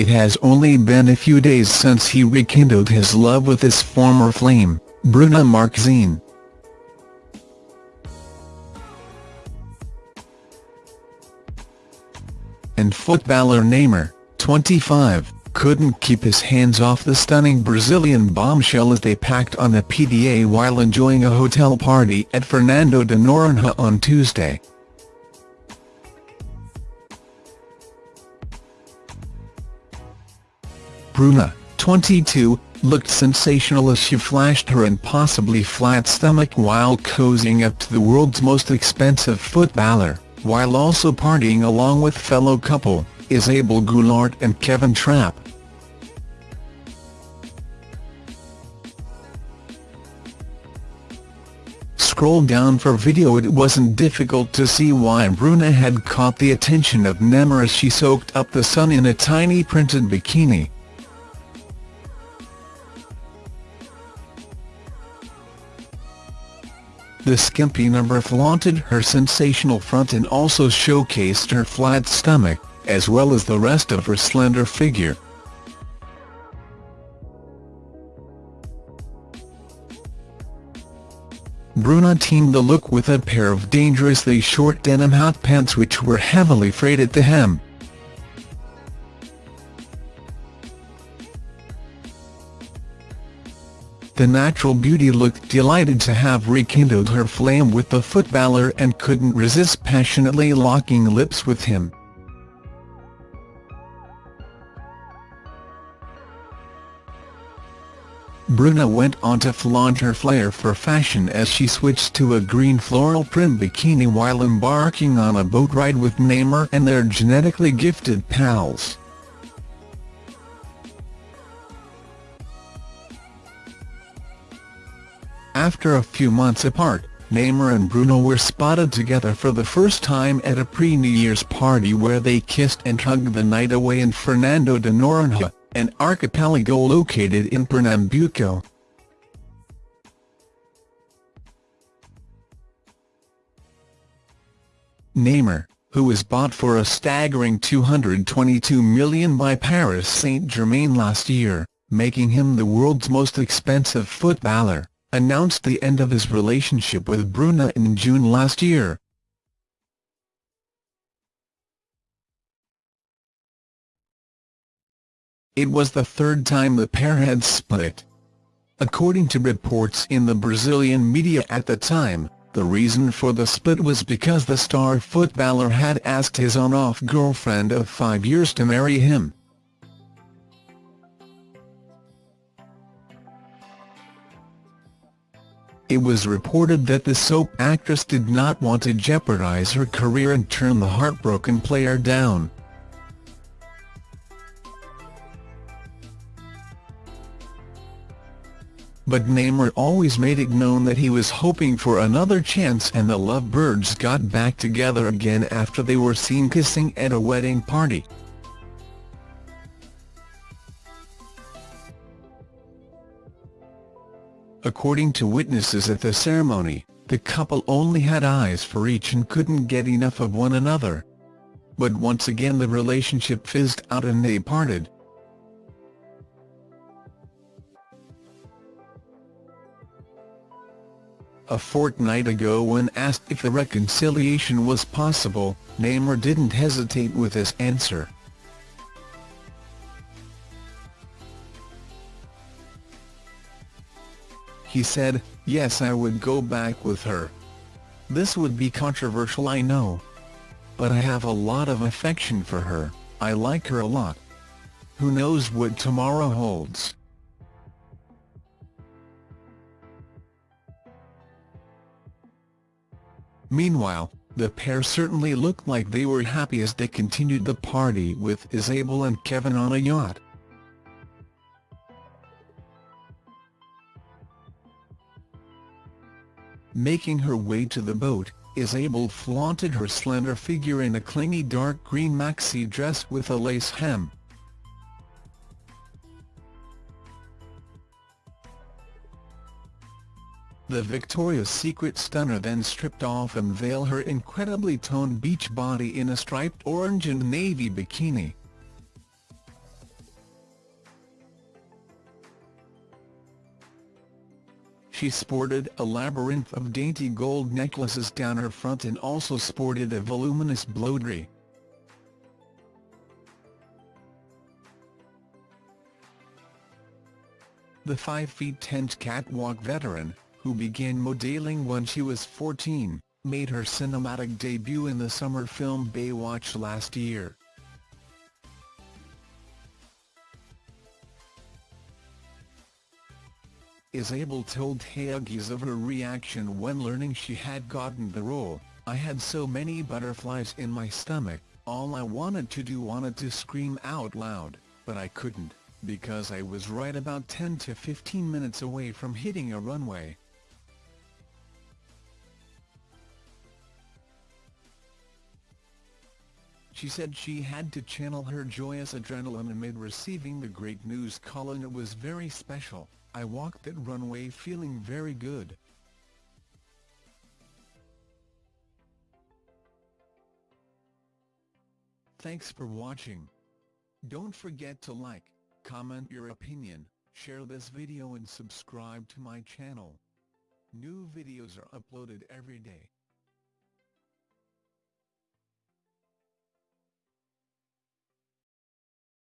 it has only been a few days since he rekindled his love with his former flame, Bruna Marquezine. And footballer Neymar, 25, couldn't keep his hands off the stunning Brazilian bombshell as they packed on the PDA while enjoying a hotel party at Fernando de Noronha on Tuesday. Bruna, 22, looked sensational as she flashed her impossibly flat stomach while cozying up to the world's most expensive footballer, while also partying along with fellow couple, Izabel Goulart and Kevin Trapp. Scroll down for video it wasn't difficult to see why Bruna had caught the attention of Neymar as she soaked up the sun in a tiny printed bikini. The skimpy number flaunted her sensational front and also showcased her flat stomach, as well as the rest of her slender figure. Bruna teamed the look with a pair of dangerously short denim hot pants which were heavily frayed at the hem. The natural beauty looked delighted to have rekindled her flame with the footballer and couldn't resist passionately locking lips with him. Bruna went on to flaunt her flair for fashion as she switched to a green floral print bikini while embarking on a boat ride with Neymar and their genetically gifted pals. After a few months apart, Neymar and Bruno were spotted together for the first time at a pre-New Year's party where they kissed and hugged the night away in Fernando de Noronha an archipelago located in Pernambuco. Neymar, who was bought for a staggering 222 million by Paris Saint-Germain last year, making him the world's most expensive footballer, announced the end of his relationship with Bruna in June last year. It was the third time the pair had split. According to reports in the Brazilian media at the time, the reason for the split was because the star footballer had asked his on-off girlfriend of five years to marry him. It was reported that the soap actress did not want to jeopardize her career and turn the heartbroken player down. but Neymar always made it known that he was hoping for another chance and the lovebirds got back together again after they were seen kissing at a wedding party. According to witnesses at the ceremony, the couple only had eyes for each and couldn't get enough of one another. But once again the relationship fizzed out and they parted. A fortnight ago when asked if the reconciliation was possible, Neymar didn't hesitate with his answer. He said, yes I would go back with her. This would be controversial I know. But I have a lot of affection for her, I like her a lot. Who knows what tomorrow holds. Meanwhile, the pair certainly looked like they were happy as they continued the party with Izabel and Kevin on a yacht. Making her way to the boat, Izabel flaunted her slender figure in a clingy dark green maxi dress with a lace hem. The Victoria's Secret stunner then stripped off and veil her incredibly toned beach body in a striped orange and navy bikini. She sported a labyrinth of dainty gold necklaces down her front and also sported a voluminous broderie. The 5 feet 10 catwalk veteran, who began modeling when she was 14, made her cinematic debut in the summer film Baywatch last year. Izabel told Huggies of her reaction when learning she had gotten the role, I had so many butterflies in my stomach, all I wanted to do wanted to scream out loud, but I couldn't because I was right about 10 to 15 minutes away from hitting a runway. She said she had to channel her joyous adrenaline amid receiving the great news. Calling it was very special, I walked that runway feeling very good. Thanks for watching. Don't forget to like, Comment your opinion, share this video and subscribe to my channel. New videos are uploaded every day.